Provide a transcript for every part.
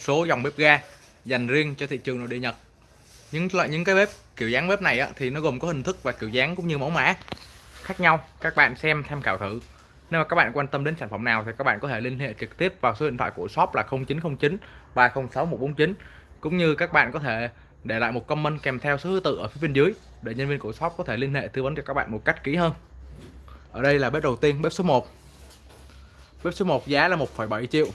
số dòng bếp ga dành riêng cho thị trường nội địa Nhật. Những loại những cái bếp kiểu dáng bếp này á, thì nó gồm có hình thức và kiểu dáng cũng như mẫu mã khác nhau. Các bạn xem tham khảo thử. Nếu mà các bạn quan tâm đến sản phẩm nào thì các bạn có thể liên hệ trực tiếp vào số điện thoại của shop là 0909 306 149 cũng như các bạn có thể để lại một comment kèm theo số thứ tự ở phía bên dưới để nhân viên của shop có thể liên hệ tư vấn cho các bạn một cách kỹ hơn. Ở đây là bếp đầu tiên bếp số 1 bếp số 1 giá là 1,7 triệu.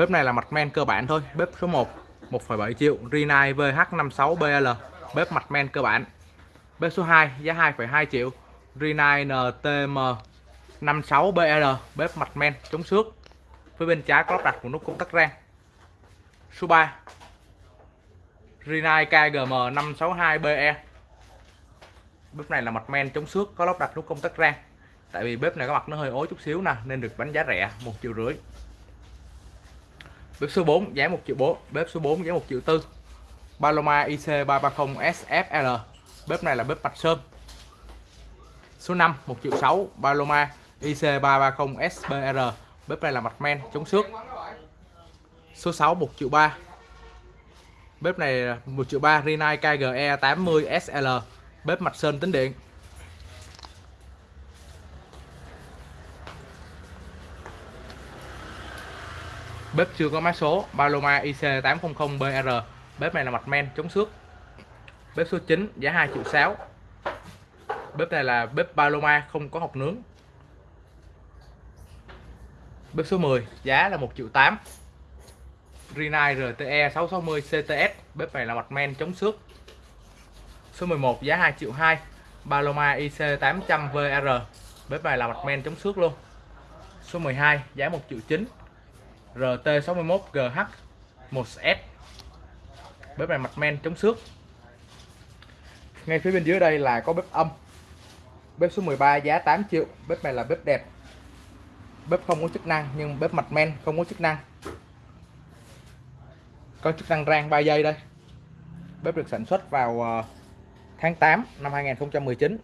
Bếp này là mặt men cơ bản thôi. Bếp số 1 1,7 triệu. Rinnai VH56BL Bếp mặt men cơ bản. Bếp số 2 giá 2,2 triệu. Rinnai NTM 56BL Bếp mặt men chống xước. Phía bên trái có lắp đặt một nút công tắc rang. Số 3 Rinnai KGM 562BE Bếp này là mặt men chống xước có lắp đặt nút công tắc rang. Tại vì bếp này có mặt nó hơi ối chút xíu nè Nên được bán giá rẻ một triệu rưỡi. Bếp số 4 giá 1 triệu 4 Bếp số 4 giá 1 triệu 4 Paloma IC330 SFL Bếp này là bếp mạch sơn. Số 5 1 triệu 6 Paloma IC330 SBR Bếp này là mặt men, chống xước. Số 6 1 triệu 3 Bếp này 1 triệu 3 Rinnai KGE 80 SL Bếp mạch sơn tính điện. Bếp chưa có mã số, Paloma IC800BR Bếp này là mặt men, chống xước. Bếp số 9 giá 2 triệu 6 Bếp này là bếp Paloma, không có hộp nướng. Bếp số 10 giá là 1 triệu 8 Rinnai RTE 660 CTS Bếp này là mặt men, chống xước. Số 11 giá 2 triệu 2 Paloma IC800VR Bếp này là mặt men, chống xước luôn. Số 12 giá 1 triệu 9 RT61GH 1S bếp này mặt men chống xước. Ngay phía bên dưới đây là có bếp âm. Bếp số 13 giá 8 triệu. Bếp này là bếp đẹp. Bếp không có chức năng, nhưng bếp mặt men không có chức năng. Có chức năng rang 3 giây đây. Bếp được sản xuất vào ờ, tháng 8 năm 2019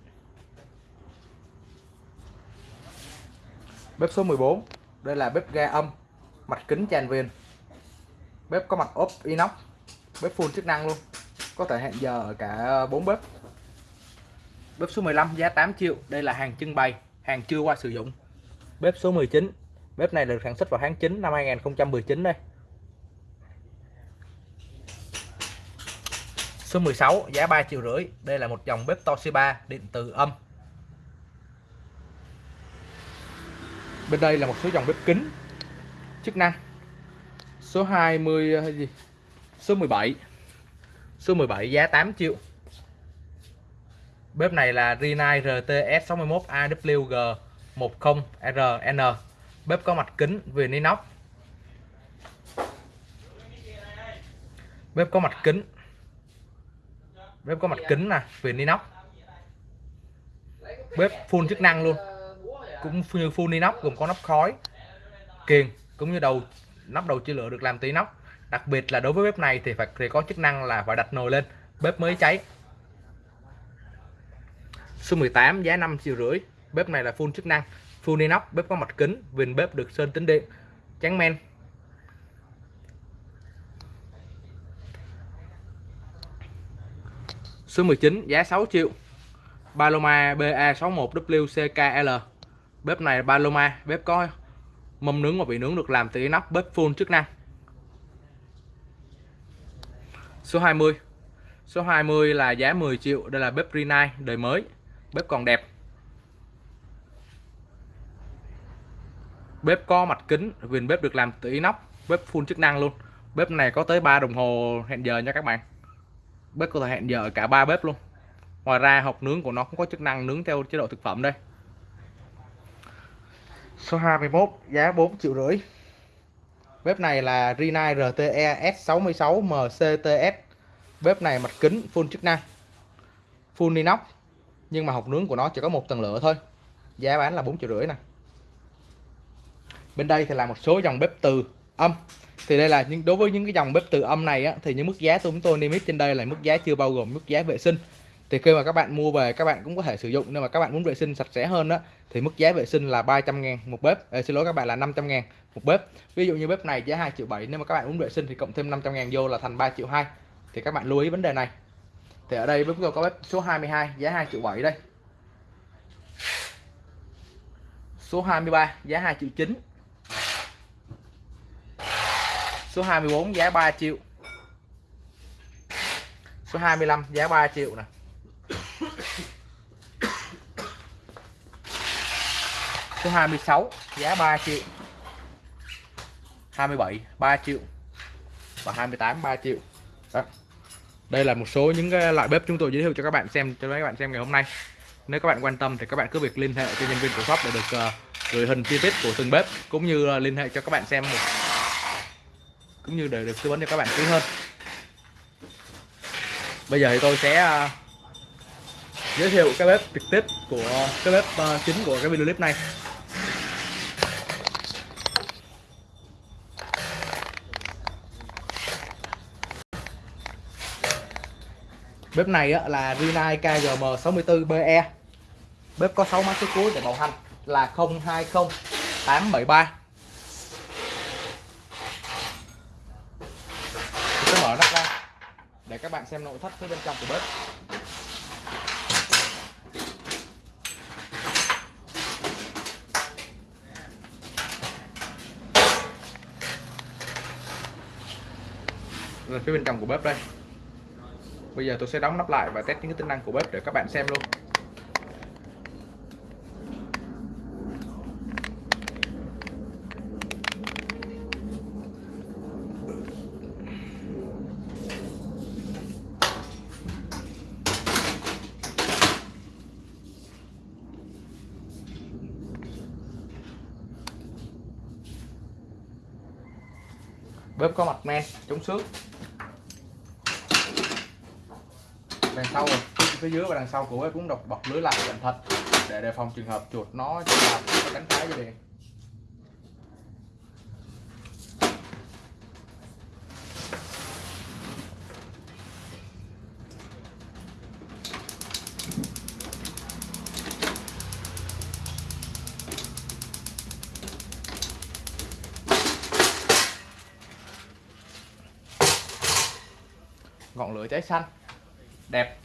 bếp số 14 đây là bếp ga âm mặt kính tràn viền bếp có mặt ốp inox. Bếp full chức năng luôn. Có thể hẹn giờ ở cả bốn bếp. Bếp số 15 giá 8 triệu. Đây là hàng trưng bày, hàng chưa qua sử dụng. Bếp số 19 bếp này được sản xuất vào tháng 9 năm 2019 đây. Số 16 giá 3 triệu rưỡi. Đây là một dòng bếp Toshiba, điện từ âm. Bên đây là một số dòng bếp kính chức năng. Số 20 hay gì? Số 17 số 17 giá 8 triệu. Bếp này là Rinnai RTS 61 AWG 10RN bếp có mặt kính viền inox bếp có mặt kính. Bếp có mặt kính nè viền inox bếp full chức năng luôn. Cũng như full inox gồm có nắp khói, kiềng cũng như đầu, nắp đầu chia lửa được làm từ inox đặc biệt là đối với bếp này thì phải, thì có chức năng là phải đặt nồi lên. Bếp mới cháy. Số 18 giá 5 triệu rưỡi. Bếp này là full chức năng, full inox. Bếp có mặt kính, viền bếp được sơn tính điện trắng men. Số 19 giá 6 triệu. Paloma BA61WCKL bếp này Paloma. Bếp có mâm nướng và vị nướng được làm từ inox bếp full chức năng. Số 20 số 20 là giá 10 triệu, đây là bếp Rinnai đời mới. Bếp còn đẹp. Bếp có mặt kính, viền bếp được làm từ inox bếp full chức năng luôn. Bếp này có tới 3 đồng hồ hẹn giờ nha các bạn. Bếp có thể hẹn giờ cả ba bếp luôn. Ngoài ra hộp nướng của nó cũng có chức năng nướng theo chế độ thực phẩm đây. Số 21 giá 4 triệu rưỡi. Bếp này là Rinnai RTE S66 MCTS Bếp này mặt kính full chức năng Full inox Nhưng mà hộp nướng của nó chỉ có một tầng lửa thôi. Giá bán là 4 triệu rưỡi nè. Bên đây thì là một số dòng bếp từ âm. Thì đây là những đối với những cái dòng bếp từ âm này á, Thì những mức giá chúng tôi niêm yết trên đây là mức giá chưa bao gồm mức giá vệ sinh thì khi mà các bạn mua về các bạn cũng có thể sử dụng. Nhưng mà các bạn muốn vệ sinh sạch sẽ hơn đó thì mức giá vệ sinh là 300 ngàn một bếp. À, xin lỗi các bạn là 500 ngàn một bếp. Ví dụ như bếp này giá 2 triệu 7 nếu mà các bạn muốn vệ sinh thì cộng thêm 500 ngàn vô là thành 3 triệu 2 thì các bạn lưu ý vấn đề này. Thì ở đây bếp tôi có bếp số 22 giá 2 triệu 7 đây. Số 23 giá 2 triệu 9 số 24 giá 3 triệu. Số 25 giá 3 triệu này số 26 giá 3 triệu. 27 3 triệu. Và 28 3 triệu. Đó. đây là một số những cái loại bếp chúng tôi giới thiệu cho các bạn xem cho các bạn xem ngày hôm nay. Nếu các bạn quan tâm thì các bạn cứ việc liên hệ cho nhân viên của shop để được uh, gửi hình chi tiết của từng bếp cũng như uh, liên hệ cho các bạn xem một cũng như để được tư vấn cho các bạn kỹ hơn. Bây giờ thì tôi sẽ uh, giới thiệu cái bếp trực tiếp của cái bếp uh, chính của cái video clip này. Bếp này á, là Rinnai KGM 64BE bếp có 6 mã số cuối để bảo hành là 020873. Tôi sẽ mở nắp ra để các bạn xem nội thất phía bên trong của bếp. Là phía bên trong của bếp đây bây giờ tôi sẽ đóng nắp lại và test những cái tính năng của bếp để các bạn xem luôn. Bếp có mặt men, chống xước. Đằng sau rồi. Phía dưới và đằng sau của bếp cũng độc bọc lưới lại cẩn thận để đề phòng trường hợp chuột nó làm cái cánh phá dây điện. Ngọn lửa cháy xanh đẹp.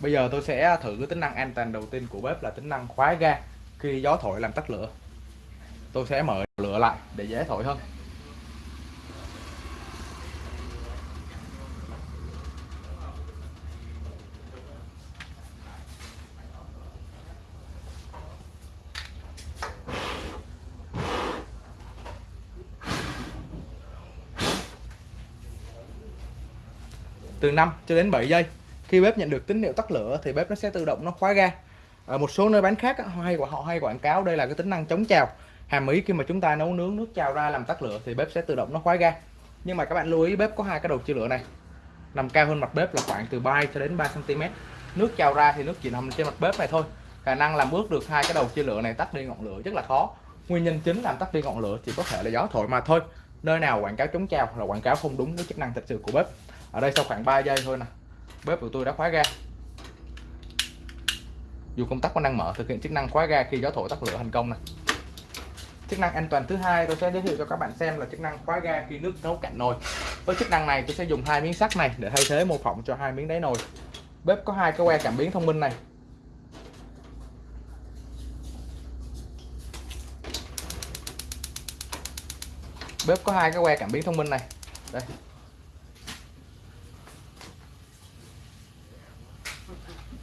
Bây giờ tôi sẽ thử cái tính năng an toàn đầu tiên của bếp là tính năng khóa ga khi gió thổi làm tắt lửa. Tôi sẽ mở lửa lại để dễ thổi hơn. Từ 5 cho đến 7 giây khi bếp nhận được tín hiệu tắt lửa thì bếp nó sẽ tự động nó khóa ga. Ở một số nơi bán khác họ hay họ hay quảng cáo đây là cái tính năng chống trào. Hàm ý khi mà chúng ta nấu nướng nước trào ra làm tắt lửa thì bếp sẽ tự động nó khóa ga. Nhưng mà các bạn lưu ý, bếp có hai cái đầu chia lửa này. Nằm cao hơn mặt bếp là khoảng từ 3 cho đến 3 cm nước trào ra thì nước chỉ nằm trên mặt bếp này thôi. Khả năng làm ướt được hai cái đầu chia lửa này tắt đi ngọn lửa rất là khó. Nguyên nhân chính làm tắt đi ngọn lửa chỉ có thể là gió thổi mà thôi. Nơi nào quảng cáo chống trào là quảng cáo không đúng với chức năng thật sự của bếp. Ở đây sau khoảng 3 giây thôi nè bếp của tôi đã khóa ga. Dù công tắc có năng mở, thực hiện chức năng khóa ga khi gió thổi tắt lửa thành công này chức năng an toàn thứ hai tôi sẽ giới thiệu cho các bạn xem là chức năng khóa ga khi nước nấu cạn nồi. Với chức năng này tôi sẽ dùng hai miếng sắt này để thay thế mô phỏng cho hai miếng đáy nồi. Bếp có hai cái que cảm biến thông minh này. Bếp có hai cái que cảm biến thông minh này. Đây.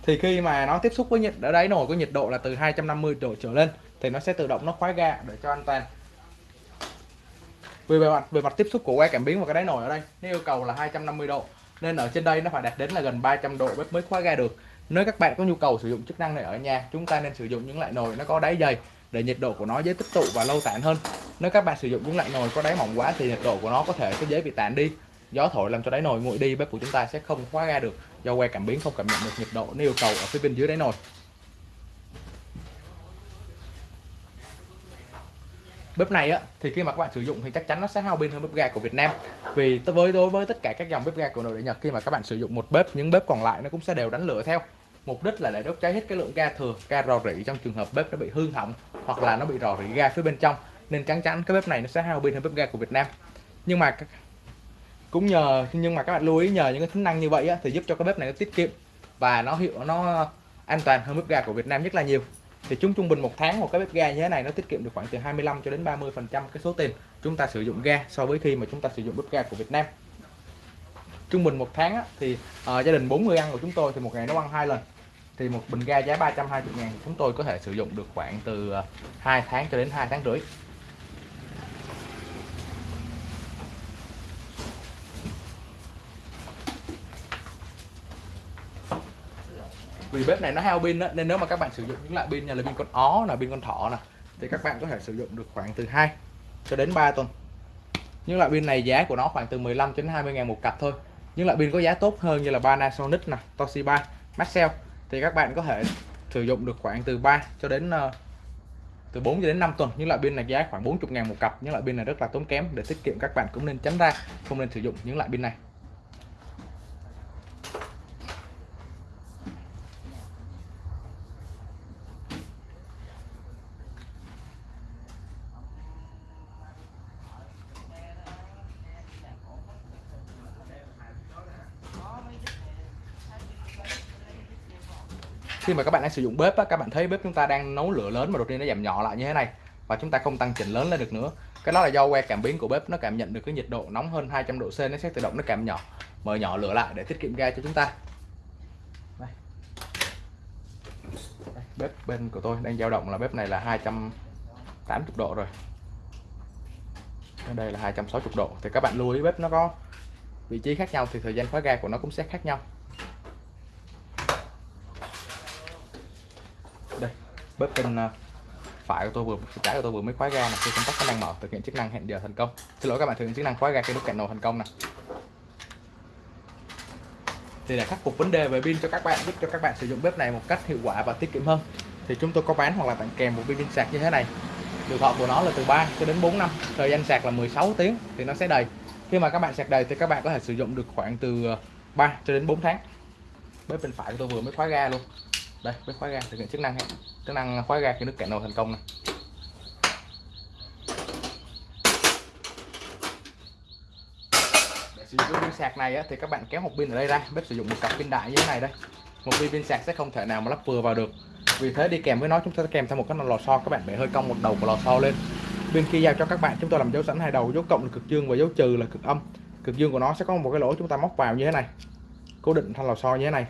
Thì khi mà nó tiếp xúc với nhiệt, ở đáy nồi có nhiệt độ là từ 250 độ trở lên, thì nó sẽ tự động nó khóa ga để cho an toàn. Về mặt về mặt tiếp xúc của que cảm biến và cái đáy nồi ở đây, nó yêu cầu là 250 độ, nên ở trên đây nó phải đạt đến là gần 300 độ bếp mới khóa ga được. Nếu các bạn có nhu cầu sử dụng chức năng này ở nhà, chúng ta nên sử dụng những loại nồi nó có đáy dày để nhiệt độ của nó dễ tích tụ và lâu tản hơn. Nếu các bạn sử dụng những loại nồi có đáy mỏng quá thì nhiệt độ của nó có thể sẽ dễ bị tản đi gió thổi làm cho đáy nồi nguội đi, bếp của chúng ta sẽ không khóa ga được. Do que cảm biến không cảm nhận được nhiệt độ nếu yêu cầu ở phía bên dưới đáy nồi. Bếp này á, thì khi mà các bạn sử dụng thì chắc chắn nó sẽ hao pin hơn bếp ga của Việt Nam. Vì với, đối với tất cả các dòng bếp ga của nội địa Nhật, khi mà các bạn sử dụng một bếp, những bếp còn lại nó cũng sẽ đều đánh lửa theo. Mục đích là để đốt cháy hết cái lượng ga thừa, ga rò rỉ trong trường hợp bếp nó bị hư hỏng hoặc là nó bị rò rỉ ga phía bên trong. Nên chắc chắn cái bếp này nó sẽ hao pin hơn bếp ga của Việt Nam. Nhưng mà cũng nhờ nhưng mà các bạn lưu ý nhờ những cái tính năng như vậy á, thì giúp cho cái bếp này nó tiết kiệm và nó hiệu nó an toàn hơn bếp ga của Việt Nam rất là nhiều. Thì chúng trung bình một tháng một cái bếp ga như thế này nó tiết kiệm được khoảng từ 25 cho đến 30 phần trăm cái số tiền chúng ta sử dụng ga so với khi mà chúng ta sử dụng bếp ga của Việt Nam. Trung bình một tháng á, thì uh, gia đình 4 người ăn của chúng tôi thì một ngày nấu ăn hai lần. Thì một bình ga giá 320 ngàn chúng tôi có thể sử dụng được khoảng từ ờ, 2 tháng cho đến 2 tháng rưỡi. Vì bếp này nó hao pin nên nếu mà các bạn sử dụng những loại pin như là pin con ó là pin con thỏ nè thì các bạn có thể sử dụng được khoảng từ 2 cho đến 3 tuần. Những loại pin này giá của nó khoảng từ 15 đến 20 ngàn một cặp thôi. Những loại pin có giá tốt hơn như là Panasonic nè Toshiba Maxell thì các bạn có thể sử dụng được khoảng từ 3 cho đến uh, từ 4 cho đến 5 tuần. Những loại pin này giá khoảng 40 ngàn một cặp. Những loại pin này rất là tốn kém để tiết kiệm các bạn cũng nên tránh ra không nên sử dụng những loại pin này. Khi mà các bạn đang sử dụng bếp á, các bạn thấy bếp chúng ta đang nấu lửa lớn mà đột nhiên nó giảm nhỏ lại như thế này và chúng ta không tăng chỉnh lớn lên được nữa. Cái đó là do que cảm biến của bếp nó cảm nhận được cái nhiệt độ nóng hơn 200 độ C nó sẽ tự động nó cảm nhỏ mở nhỏ lửa lại để tiết kiệm ga cho chúng ta. Đây. Đây, bếp bên của tôi đang dao động là bếp này là 280 độ rồi. Đây là 260 độ. Thì các bạn lưu ý bếp nó có vị trí khác nhau thì thời gian khóa ga của nó cũng sẽ khác nhau. Bếp bên ờ, phải của tôi vừa trái của tôi vừa mới khóa ga này khi công tắc nó đang mở, thực hiện chức năng hẹn giờ thành công. Xin lỗi các bạn, thực hiện chức năng khóa ga cái nút cạnh nồi thành công này thì để khắc phục vấn đề về pin cho các bạn, giúp cho các bạn sử dụng bếp này một cách hiệu quả và tiết kiệm hơn, thì chúng tôi có bán hoặc là tặng kèm một pin sạc như thế này. Tuổi thọ của nó là từ 3 cho đến 4 năm, thời gian sạc là 16 tiếng thì nó sẽ đầy. Khi mà các bạn sạc đầy thì các bạn có thể sử dụng được khoảng từ ờ, 3 cho đến 4 tháng. Bếp bên phải của tôi vừa mới khóa ga luôn đây bếp khóa ga thực hiện chức năng này chức năng khóa ga khi nước cạn nồi thành công này để sử dụng pin sạc này á, thì các bạn kéo một pin ở đây ra bếp sử dụng một cặp pin đại như thế này đây. Một pin pin sạc sẽ không thể nào mà lắp vừa vào được. Vì thế đi kèm với nó chúng ta kèm theo một cái lò xo các bạn bẻ hơi cong một đầu của lò xo lên. Bên khi giao cho các bạn chúng tôi làm dấu sẵn hai đầu dấu cộng là cực dương và dấu trừ là cực âm. Cực dương của nó sẽ có một cái lỗ chúng ta móc vào như thế này. Cố định thanh lò xo như thế này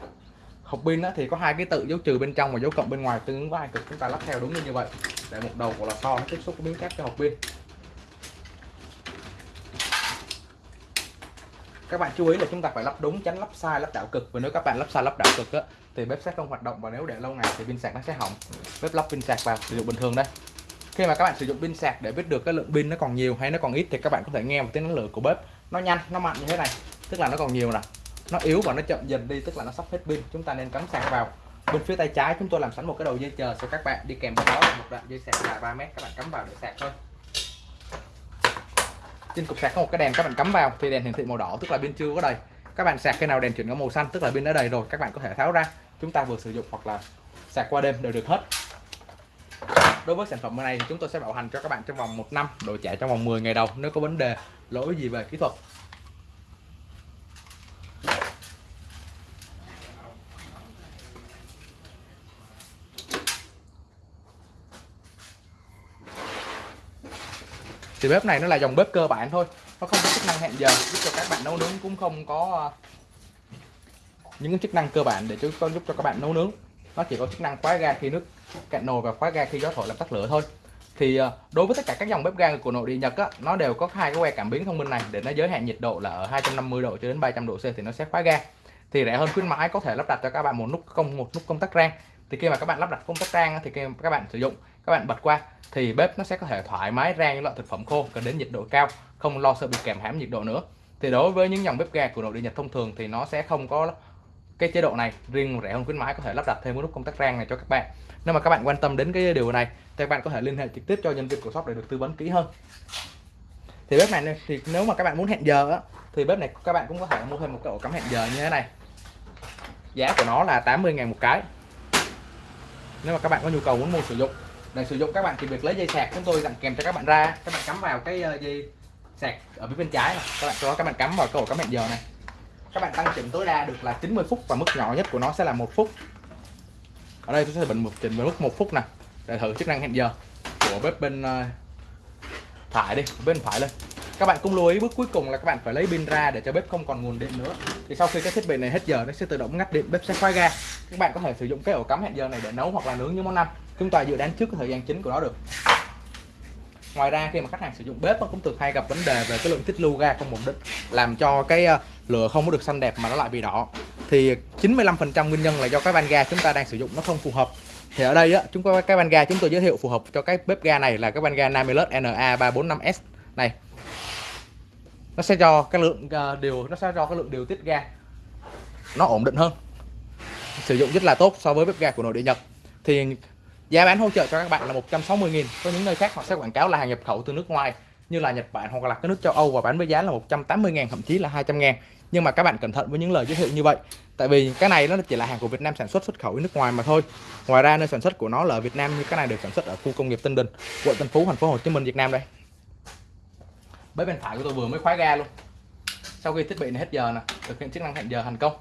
hộp pin thì có hai cái tự dấu trừ bên trong và dấu cộng bên ngoài tương ứng với hai cực. Chúng ta lắp theo đúng như vậy. Để một đầu của lò xo nó tiếp xúc với miếng cáp cho hộp pin. Các bạn chú ý là chúng ta phải lắp đúng tránh lắp sai lắp đảo cực. Và nếu các bạn lắp sai lắp đảo cực á, thì bếp sẽ không hoạt động và nếu để lâu ngày thì pin sạc nó sẽ hỏng. Bếp lắp pin sạc vào sử dụng bình thường đây. Khi mà các bạn sử dụng pin sạc để biết được cái lượng pin nó còn nhiều hay nó còn ít thì các bạn có thể nghe một tiếng năng lượng của bếp. Nó nhanh nó mạnh như thế này. Tức là nó còn nhiều nè nó yếu và nó chậm dần đi, tức là nó sắp hết pin. Chúng ta nên cắm sạc vào. Bên phía tay trái chúng tôi làm sẵn một cái đầu dây chờ cho các bạn. Đi kèm với đó là một đoạn dây sạc dài 3 mét, các bạn cắm vào để sạc thôi. Trên cục sạc có một cái đèn các bạn cắm vào. Thì đèn hiển thị màu đỏ, tức là pin chưa có đầy. Các bạn sạc khi nào đèn chuyển có màu xanh, tức là pin đã đầy rồi, các bạn có thể tháo ra. Chúng ta vừa sử dụng hoặc là sạc qua đêm đều được hết. Đối với sản phẩm này thì chúng tôi sẽ bảo hành cho các bạn trong vòng một năm đổi trả trong vòng 10 ngày đầu, nếu có vấn đề, lỗi gì về kỹ thuật. Thì bếp này nó là dòng bếp cơ bản thôi. Nó không có chức năng hẹn giờ giúp cho các bạn nấu nướng cũng không có ờ, những cái chức năng cơ bản để chúng con giúp cho các bạn nấu nướng. Nó chỉ có chức năng khóa ga khi nước cạn nồi và khóa ga khi gió thổi làm tắt lửa thôi. Thì ờ, đối với tất cả các dòng bếp ga của nội địa Nhật á, nó đều có hai cái que cảm biến thông minh này. Để nó giới hạn nhiệt độ là ở 250 độ cho đến 300 độ C thì nó sẽ khóa ga. Thì rẻ hơn khuyến mãi có thể lắp đặt cho các bạn một nút công một nút công tắc rang. Thì khi mà các bạn lắp đặt công tắc rang thì khi các bạn sử dụng các bạn bật qua thì bếp nó sẽ có thể thoải mái rang những loại thực phẩm khô cần đến nhiệt độ cao không lo sợ bị kèm hãm nhiệt độ nữa. Thì đối với những dòng bếp ga của nội địa Nhật thông thường thì nó sẽ không có cái chế độ này riêng rẻ hơn khuyến mãi có thể lắp đặt thêm cái nút công tắc rang này cho các bạn. Nếu mà các bạn quan tâm đến cái điều này thì các bạn có thể liên hệ trực tiếp cho nhân viên của shop để được tư vấn kỹ hơn. Thì bếp này thì nếu mà các bạn muốn hẹn giờ á, thì bếp này các bạn cũng có thể mua thêm một cái ổ cắm hẹn giờ như thế này. Giá của nó là 80 ngàn một cái. Nếu mà các bạn có nhu cầu muốn mua sử dụng để sử dụng các bạn thì việc lấy dây sạc chúng tôi dặn kèm cho các bạn ra. Các bạn cắm vào cái ờ, dây sạc ở phía bên trái này. các bạn cho, các bạn cắm vào cái ổ cắm hẹn giờ này. Các bạn tăng chỉnh tối đa được là 90 phút và mức nhỏ nhất của nó sẽ là một phút. Ở đây tôi sẽ bình một chỉnh với mức một phút nè. Để thử chức năng hẹn giờ của bếp bên ờ, phải đi, bên phải lên. Các bạn cũng lưu ý bước cuối cùng là các bạn phải lấy pin ra để cho bếp không còn nguồn điện nữa. Thì sau khi cái thiết bị này hết giờ, nó sẽ tự động ngắt điện, bếp sẽ khóa ga các bạn có thể sử dụng cái ổ cắm hẹn giờ này để nấu hoặc là nướng những món ăn. Chúng ta dự đoán trước cái thời gian chính của nó được. Ngoài ra khi mà khách hàng sử dụng bếp nó cũng thường hay gặp vấn đề về cái lượng tiết lưu ga không ổn định làm cho cái ờ, lửa không có được xanh đẹp mà nó lại bị đỏ. Thì 95% nguyên nhân là do cái van ga chúng ta đang sử dụng nó không phù hợp. Thì ở đây á chúng có cái van ga chúng tôi giới thiệu phù hợp cho cái bếp ga này là cái van ga Namilus NA345S này. Nó sẽ cho cái lượng ờ, điều nó sẽ cho cái lượng điều tiết ga nó ổn định hơn sử dụng rất là tốt so với bếp ga của nội địa Nhật. Thì giá bán hỗ trợ cho các bạn là 160.000 có những nơi khác họ sẽ quảng cáo là hàng nhập khẩu từ nước ngoài, như là Nhật Bản hoặc là các nước châu Âu và bán với giá là 180.000 thậm chí là 200.000 nhưng mà các bạn cẩn thận với những lời giới thiệu như vậy, tại vì cái này nó chỉ là hàng của Việt Nam sản xuất xuất khẩu đi nước ngoài mà thôi. Ngoài ra nơi sản xuất của nó là ở Việt Nam, như cái này được sản xuất ở khu công nghiệp Tân Đình quận Tân Phú, thành phố Hồ Chí Minh, Việt Nam đây. Bếp bên phải của tôi vừa mới khóa ga luôn. Sau khi thiết bị này hết giờ nè, thực hiện chức năng hẹn giờ thành công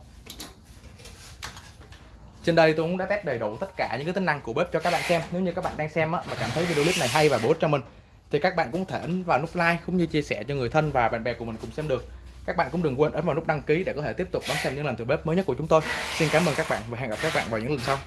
trên đây tôi cũng đã test đầy đủ tất cả những cái tính năng của bếp cho các bạn xem. Nếu như các bạn đang xem á, mà cảm thấy video clip này hay và bổ ích cho mình thì các bạn cũng thể ấn vào nút like cũng như chia sẻ cho người thân và bạn bè của mình cùng xem được. Các bạn cũng đừng quên ấn vào nút đăng ký để có thể tiếp tục đón xem những lần thử bếp mới nhất của chúng tôi. Xin cảm ơn các bạn và hẹn gặp các bạn vào những lần sau.